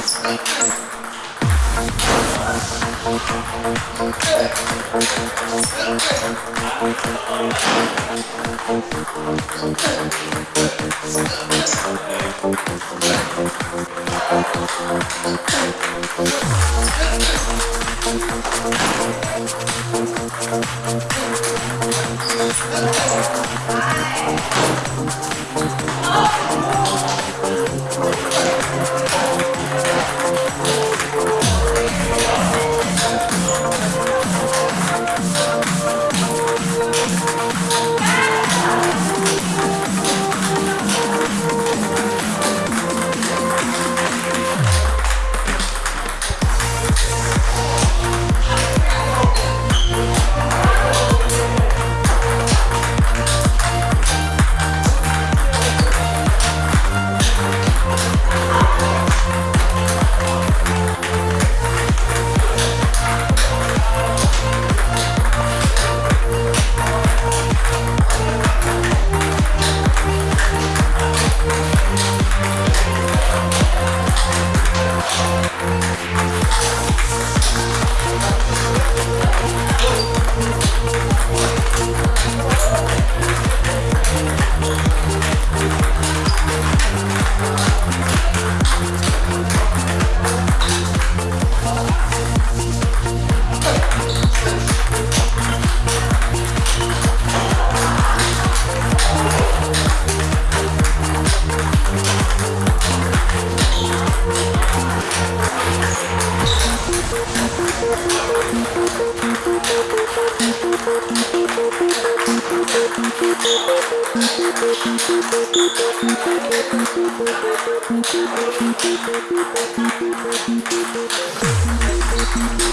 Oh! Thank We'll be right back.